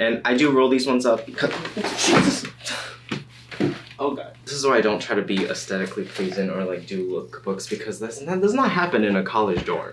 And I do roll these ones up because Jesus. Oh god. This is why I don't try to be aesthetically pleasing or like do lookbooks because that's, that does not happen in a college dorm.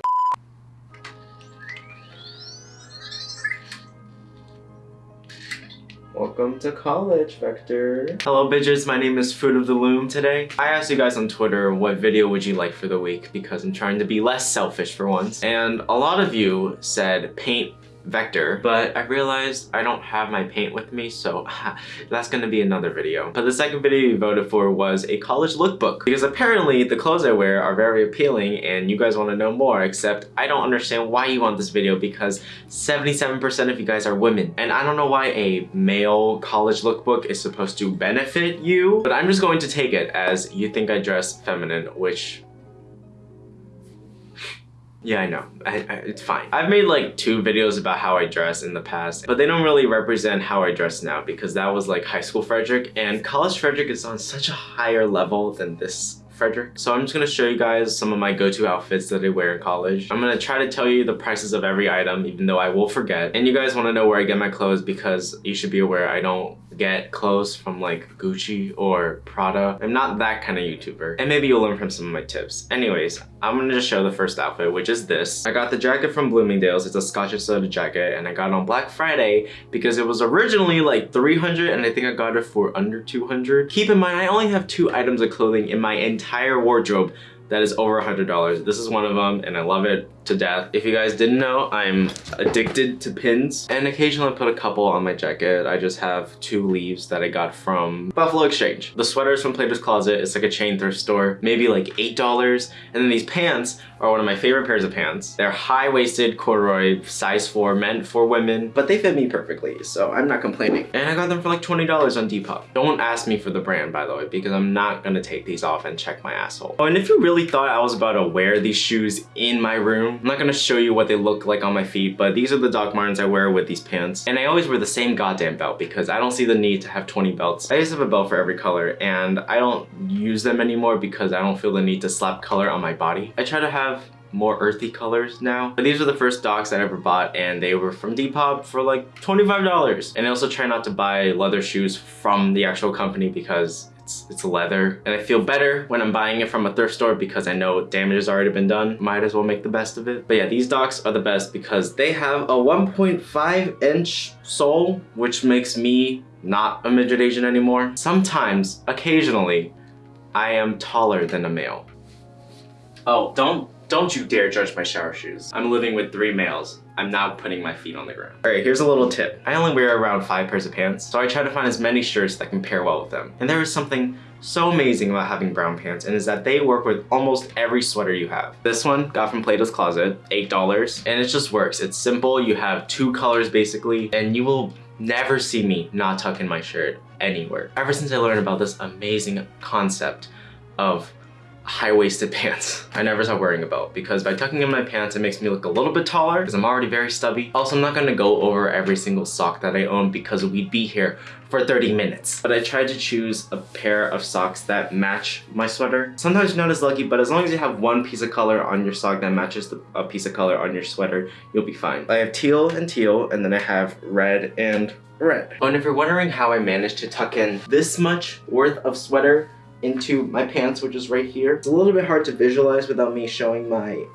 Welcome to college, Vector. Hello, bitches. My name is Fruit of the Loom today. I asked you guys on Twitter what video would you like for the week because I'm trying to be less selfish for once. And a lot of you said paint vector but I realized I don't have my paint with me so that's gonna be another video. But the second video you voted for was a college lookbook because apparently the clothes I wear are very appealing and you guys want to know more except I don't understand why you want this video because 77% of you guys are women. And I don't know why a male college lookbook is supposed to benefit you but I'm just going to take it as you think I dress feminine which yeah, I know. I, I, it's fine. I've made like two videos about how I dress in the past, but they don't really represent how I dress now because that was like high school Frederick and college Frederick is on such a higher level than this Frederick. So I'm just gonna show you guys some of my go-to outfits that I wear in college. I'm gonna try to tell you the prices of every item even though I will forget. And you guys wanna know where I get my clothes because you should be aware I don't get clothes from like Gucci or Prada. I'm not that kind of YouTuber. And maybe you'll learn from some of my tips. Anyways, I'm gonna just show the first outfit, which is this. I got the jacket from Bloomingdale's. It's a Scotch and Soda jacket and I got it on Black Friday because it was originally like 300 and I think I got it for under 200. Keep in mind, I only have two items of clothing in my entire wardrobe that is over a $100. This is one of them and I love it to death. If you guys didn't know, I'm addicted to pins and occasionally I put a couple on my jacket. I just have two leaves that I got from Buffalo Exchange. The sweaters from Plato's Closet, it's like a chain thrift store, maybe like $8. And then these pants are one of my favorite pairs of pants. They're high-waisted corduroy, size 4, meant for women, but they fit me perfectly, so I'm not complaining. And I got them for like $20 on Depop. Don't ask me for the brand, by the way, because I'm not gonna take these off and check my asshole. Oh, and if you really thought I was about to wear these shoes in my room, I'm not gonna show you what they look like on my feet, but these are the Doc Martens I wear with these pants. And I always wear the same goddamn belt because I don't see the need to have 20 belts. I just have a belt for every color and I don't use them anymore because I don't feel the need to slap color on my body. I try to have more earthy colors now. But these are the first Docs I ever bought and they were from Depop for like $25. And I also try not to buy leather shoes from the actual company because it's, it's leather. And I feel better when I'm buying it from a thrift store because I know damage has already been done. Might as well make the best of it. But yeah, these Docs are the best because they have a 1.5 inch sole, which makes me not a midget Asian anymore. Sometimes, occasionally, I am taller than a male. Oh, don't don't you dare judge my shower shoes. I'm living with three males. I'm not putting my feet on the ground. All right, here's a little tip. I only wear around five pairs of pants, so I try to find as many shirts that can pair well with them. And there is something so amazing about having brown pants and is that they work with almost every sweater you have. This one got from Plato's Closet, $8, and it just works. It's simple, you have two colors basically, and you will never see me not tuck in my shirt anywhere. Ever since I learned about this amazing concept of high-waisted pants. I never stop wearing a belt because by tucking in my pants, it makes me look a little bit taller because I'm already very stubby. Also, I'm not gonna go over every single sock that I own because we'd be here for 30 minutes. But I tried to choose a pair of socks that match my sweater. Sometimes you're not as lucky, but as long as you have one piece of color on your sock that matches the, a piece of color on your sweater, you'll be fine. I have teal and teal, and then I have red and red. Oh, and if you're wondering how I managed to tuck in this much worth of sweater into my pants, which is right here. It's a little bit hard to visualize without me showing my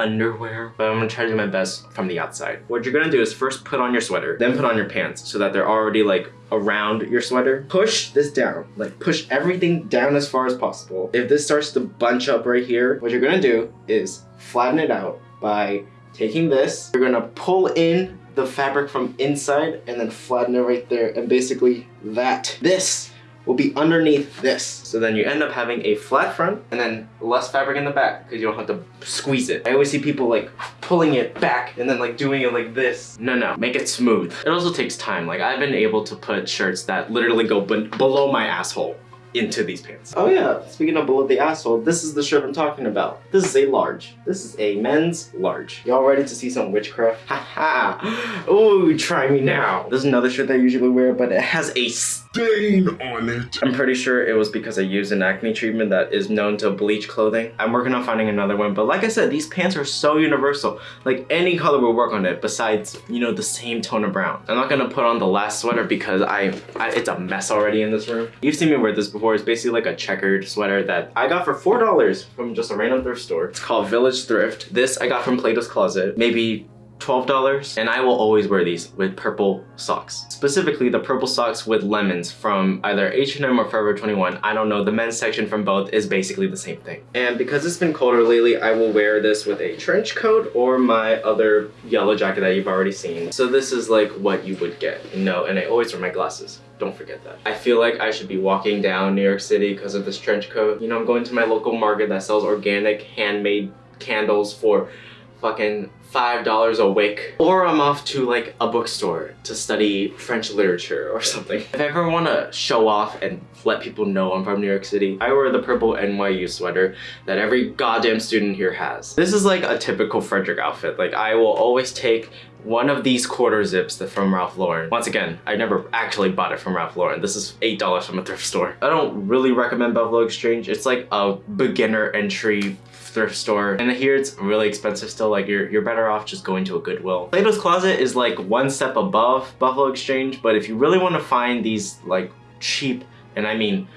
underwear, but I'm gonna try to do my best from the outside. What you're gonna do is first put on your sweater, then put on your pants so that they're already like around your sweater. Push this down, like push everything down as far as possible. If this starts to bunch up right here, what you're gonna do is flatten it out by taking this, you're gonna pull in the fabric from inside and then flatten it right there and basically that. This will be underneath this. So then you end up having a flat front and then less fabric in the back because you don't have to squeeze it. I always see people like pulling it back and then like doing it like this. No, no, make it smooth. It also takes time. Like I've been able to put shirts that literally go below my asshole into these pants. Oh yeah, speaking of below the asshole, this is the shirt I'm talking about. This is a large. This is a men's large. Y'all ready to see some witchcraft? Haha! Ooh, try me now. This is another shirt that I usually wear, but it has a stain on it. I'm pretty sure it was because I used an acne treatment that is known to bleach clothing. I'm working on finding another one, but like I said, these pants are so universal. Like any color will work on it besides, you know, the same tone of brown. I'm not gonna put on the last sweater because I, I it's a mess already in this room. You've seen me wear this before. It's basically like a checkered sweater that I got for $4 from just a random thrift store. It's called Village Thrift. This I got from Plato's Closet. Maybe $12 and I will always wear these with purple socks. Specifically the purple socks with lemons from either H&M or Forever 21. I don't know, the men's section from both is basically the same thing. And because it's been colder lately, I will wear this with a trench coat or my other yellow jacket that you've already seen. So this is like what you would get. No, and I always wear my glasses. Don't forget that. I feel like I should be walking down New York City because of this trench coat. You know, I'm going to my local market that sells organic handmade candles for fucking $5 a wick. Or I'm off to like a bookstore to study French literature or something. If I ever want to show off and let people know I'm from New York City, I wear the purple NYU sweater that every goddamn student here has. This is like a typical Frederick outfit. Like I will always take one of these quarter zips from Ralph Lauren. Once again, I never actually bought it from Ralph Lauren. This is $8 from a thrift store. I don't really recommend Buffalo Exchange. It's like a beginner entry thrift store. And here it's really expensive still, like you're, you're better off just going to a Goodwill. Plato's Closet is like one step above Buffalo Exchange, but if you really want to find these like cheap, and I mean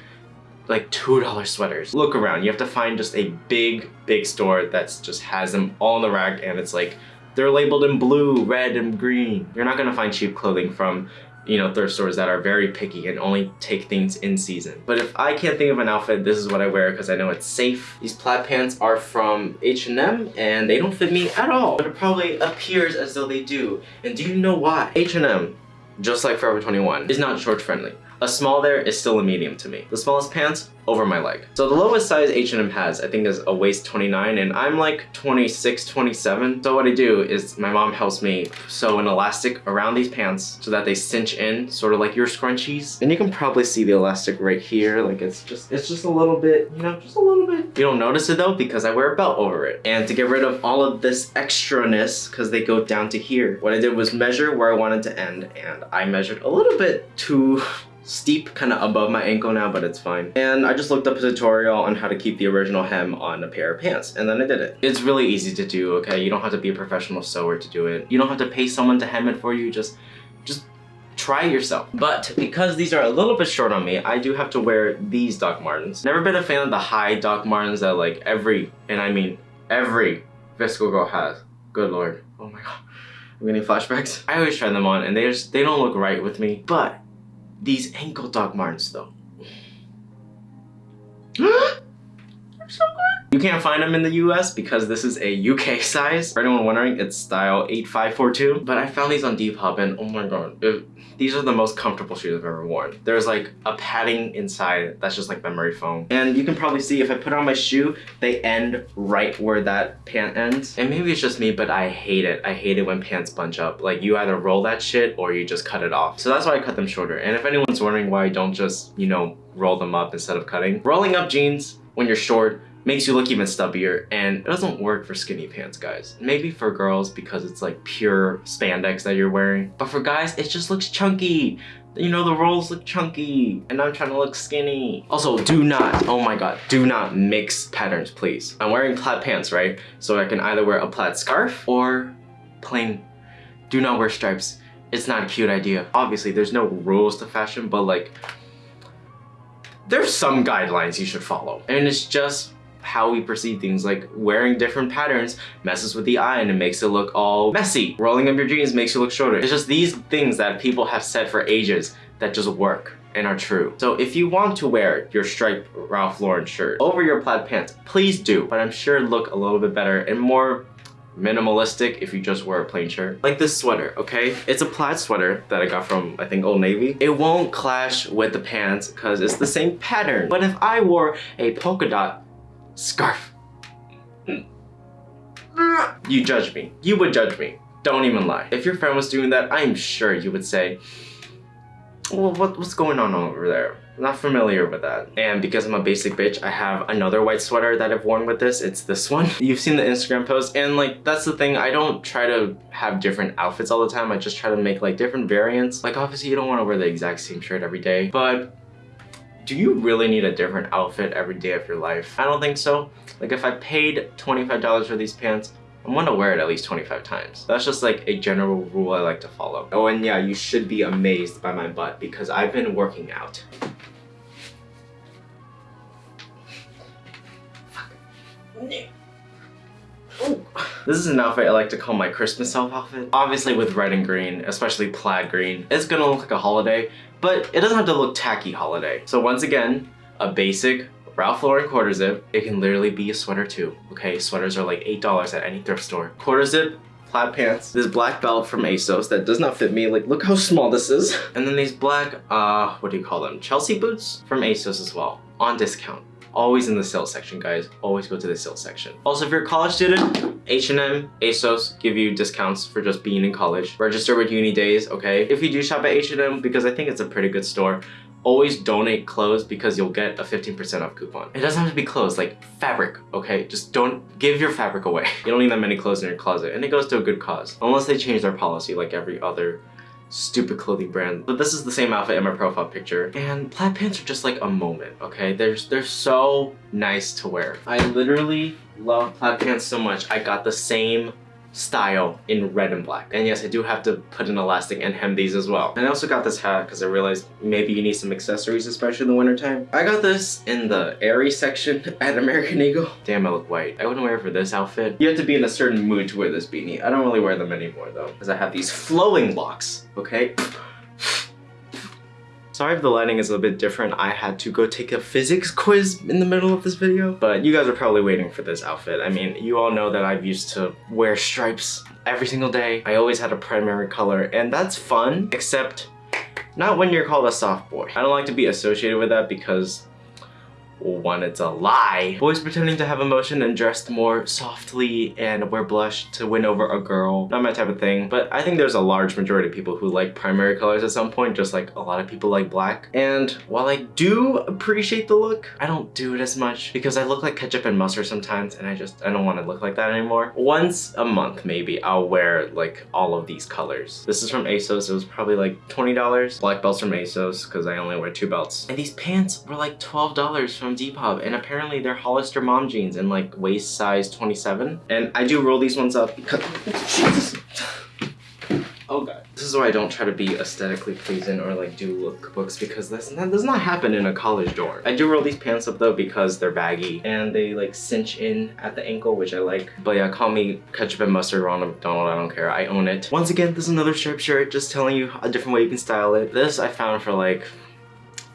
like $2 sweaters, look around. You have to find just a big, big store that's just has them all in the rack and it's like they're labeled in blue, red, and green. You're not gonna find cheap clothing from you know, thrift stores that are very picky and only take things in season. But if I can't think of an outfit, this is what I wear because I know it's safe. These plaid pants are from H&M and they don't fit me at all. But it probably appears as though they do. And do you know why? H&M, just like Forever 21, is not short friendly. A small there is still a medium to me. The smallest pants, over my leg. So the lowest size H&M has, I think is a waist 29 and I'm like 26, 27. So what I do is my mom helps me sew an elastic around these pants so that they cinch in, sort of like your scrunchies. And you can probably see the elastic right here. Like it's just, it's just a little bit, you know, just a little bit. You don't notice it though because I wear a belt over it. And to get rid of all of this extraness, because they go down to here, what I did was measure where I wanted to end and I measured a little bit too steep kind of above my ankle now but it's fine. And I just looked up a tutorial on how to keep the original hem on a pair of pants and then I did it. It's really easy to do okay? You don't have to be a professional sewer to do it. You don't have to pay someone to hem it for you just just try yourself. But because these are a little bit short on me I do have to wear these Doc Martens. Never been a fan of the high Doc Martens that like every and I mean every VSCO girl has. Good lord. Oh my god. I'm getting flashbacks. I always try them on and they just they don't look right with me. But these ankle Doc Martens though. You can't find them in the US because this is a UK size. For anyone wondering, it's style 8542. But I found these on Depop and oh my god, it, these are the most comfortable shoes I've ever worn. There's like a padding inside that's just like memory foam. And you can probably see if I put on my shoe, they end right where that pant ends. And maybe it's just me, but I hate it. I hate it when pants bunch up. Like you either roll that shit or you just cut it off. So that's why I cut them shorter. And if anyone's wondering why I don't just, you know, roll them up instead of cutting, rolling up jeans when you're short makes you look even stubbier and it doesn't work for skinny pants guys. Maybe for girls because it's like pure spandex that you're wearing but for guys it just looks chunky. You know the rolls look chunky and I'm trying to look skinny. Also do not oh my god do not mix patterns please. I'm wearing plaid pants right? So I can either wear a plaid scarf or plain. Do not wear stripes. It's not a cute idea. Obviously there's no rules to fashion but like there's some guidelines you should follow. And it's just how we perceive things like wearing different patterns messes with the eye and it makes it look all messy rolling up your jeans makes you look shorter it's just these things that people have said for ages that just work and are true so if you want to wear your striped Ralph Lauren shirt over your plaid pants please do but I'm sure it'd look a little bit better and more minimalistic if you just wear a plain shirt. Like this sweater, okay? It's a plaid sweater that I got from, I think, Old Navy. It won't clash with the pants because it's the same pattern. But if I wore a polka dot scarf, you judge me. You would judge me. Don't even lie. If your friend was doing that, I'm sure you would say, well, what, what's going on over there? Not familiar with that. And because I'm a basic bitch, I have another white sweater that I've worn with this. It's this one. You've seen the Instagram post and like, that's the thing. I don't try to have different outfits all the time. I just try to make like different variants. Like obviously you don't want to wear the exact same shirt every day, but do you really need a different outfit every day of your life? I don't think so. Like if I paid $25 for these pants, I'm gonna wear it at least 25 times. That's just like a general rule I like to follow. Oh, and yeah, you should be amazed by my butt because I've been working out. This is an outfit I like to call my Christmas elf outfit. Obviously with red and green, especially plaid green, it's gonna look like a holiday, but it doesn't have to look tacky holiday. So once again, a basic Ralph Lauren quarter zip. It can literally be a sweater too, okay? Sweaters are like $8 at any thrift store. Quarter zip, plaid pants, this black belt from ASOS that does not fit me. Like, look how small this is. And then these black, uh, what do you call them? Chelsea boots from ASOS as well, on discount. Always in the sales section, guys. Always go to the sales section. Also, if you're a college student, H&M, ASOS give you discounts for just being in college. Register with UNiDAYS, okay? If you do shop at H&M, because I think it's a pretty good store, always donate clothes because you'll get a 15% off coupon. It doesn't have to be clothes, like fabric, okay? Just don't give your fabric away. You don't need that many clothes in your closet and it goes to a good cause. Unless they change their policy like every other stupid clothing brand. But this is the same outfit in my profile picture. And plaid pants are just like a moment, okay? They're, they're so nice to wear. I literally love plaid pants so much. I got the same style in red and black. And yes, I do have to put an elastic and hem these as well. And I also got this hat because I realized maybe you need some accessories, especially in the wintertime. I got this in the Aerie section at American Eagle. Damn, I look white. I wouldn't wear it for this outfit. You have to be in a certain mood to wear this beanie. I don't really wear them anymore though, because I have these flowing locks, okay? Sorry if the lighting is a little bit different. I had to go take a physics quiz in the middle of this video. But you guys are probably waiting for this outfit. I mean, you all know that I've used to wear stripes every single day. I always had a primary color and that's fun, except not when you're called a soft boy. I don't like to be associated with that because one, it's a lie. Boys pretending to have emotion and dressed more softly and wear blush to win over a girl. Not my type of thing, but I think there's a large majority of people who like primary colors at some point, just like a lot of people like black. And while I do appreciate the look, I don't do it as much because I look like ketchup and mustard sometimes and I just, I don't want to look like that anymore. Once a month, maybe, I'll wear like all of these colors. This is from ASOS. It was probably like $20. Black belts from ASOS because I only wear two belts. And these pants were like $12 from Depop and apparently they're Hollister mom jeans in like waist size 27. And I do roll these ones up because, Jesus. Oh god. This is why I don't try to be aesthetically pleasing or like do lookbooks because that's, that does not happen in a college dorm. I do roll these pants up though because they're baggy and they like cinch in at the ankle which I like. But yeah, call me ketchup and mustard Ronald McDonald, I don't care, I own it. Once again, this is another striped shirt just telling you a different way you can style it. This I found for like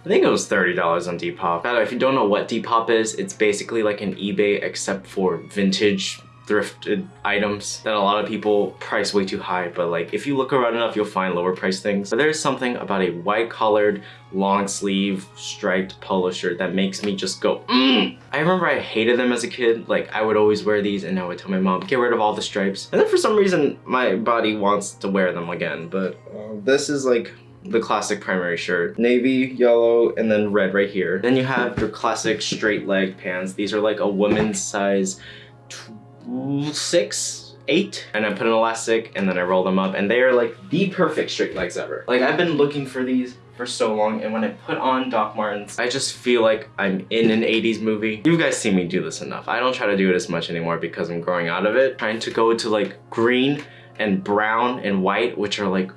I think it was $30 on Depop. If you don't know what Depop is, it's basically like an eBay except for vintage thrifted items that a lot of people price way too high but like if you look around enough you'll find lower price things but there's something about a white collared long sleeve striped polo shirt that makes me just go mm. I remember I hated them as a kid like I would always wear these and I would tell my mom get rid of all the stripes and then for some reason my body wants to wear them again but uh, this is like the classic primary shirt. Navy, yellow, and then red right here. Then you have your classic straight leg pants. These are like a woman's size six, eight. And I put an elastic and then I roll them up and they are like the perfect straight legs ever. Like I've been looking for these for so long and when I put on Doc Martens, I just feel like I'm in an 80s movie. You guys see me do this enough. I don't try to do it as much anymore because I'm growing out of it. Trying to go to like green and brown and white, which are like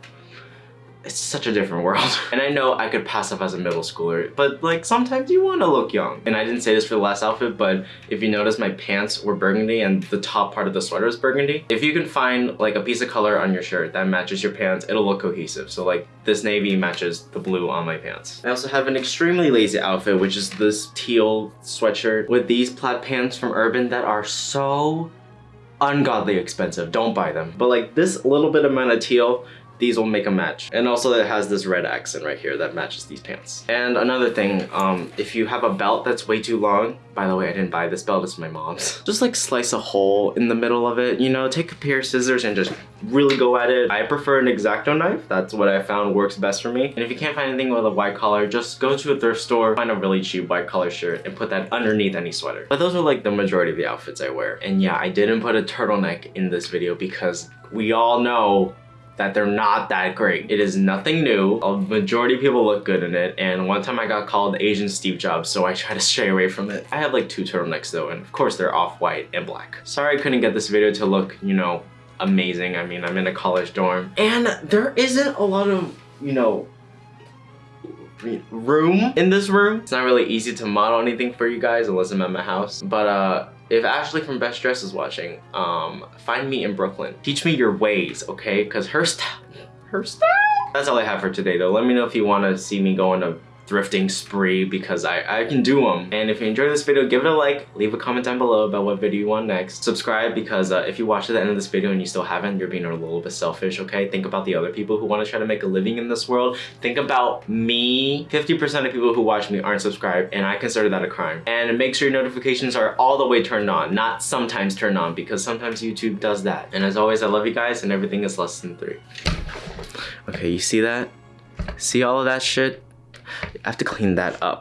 it's such a different world. And I know I could pass off as a middle schooler, but like sometimes you want to look young. And I didn't say this for the last outfit, but if you notice my pants were burgundy and the top part of the sweater is burgundy, if you can find like a piece of color on your shirt that matches your pants, it'll look cohesive. So like this navy matches the blue on my pants. I also have an extremely lazy outfit, which is this teal sweatshirt with these plaid pants from Urban that are so ungodly expensive. Don't buy them. But like this little bit amount of teal these will make a match. And also it has this red accent right here that matches these pants. And another thing, um, if you have a belt that's way too long, by the way, I didn't buy this belt, it's my mom's. Just like slice a hole in the middle of it, you know, take a pair of scissors and just really go at it. I prefer an X-Acto knife. That's what I found works best for me. And if you can't find anything with a white collar, just go to a thrift store, find a really cheap white collar shirt and put that underneath any sweater. But those are like the majority of the outfits I wear. And yeah, I didn't put a turtleneck in this video because we all know that they're not that great. It is nothing new. A majority of people look good in it. And one time I got called Asian Steve Jobs, so I try to stray away from it. I have like two turtlenecks though, and of course they're off-white and black. Sorry I couldn't get this video to look, you know, amazing. I mean, I'm in a college dorm. And there isn't a lot of, you know, room in this room. It's not really easy to model anything for you guys unless I'm at my house. But uh, if Ashley from bestdressed is watching, um, find me in Brooklyn. Teach me your ways, okay? Because her style, her style. That's all I have for today though. Let me know if you want to see me go on a thrifting spree because I, I can do them. And if you enjoyed this video, give it a like, leave a comment down below about what video you want next. Subscribe because uh, if you watch to the end of this video and you still haven't, you're being a little bit selfish, okay? Think about the other people who want to try to make a living in this world. Think about me. 50% of people who watch me aren't subscribed and I consider that a crime. And make sure your notifications are all the way turned on, not sometimes turned on because sometimes YouTube does that. And as always, I love you guys and everything is less than three. Okay, you see that? See all of that shit? I have to clean that up.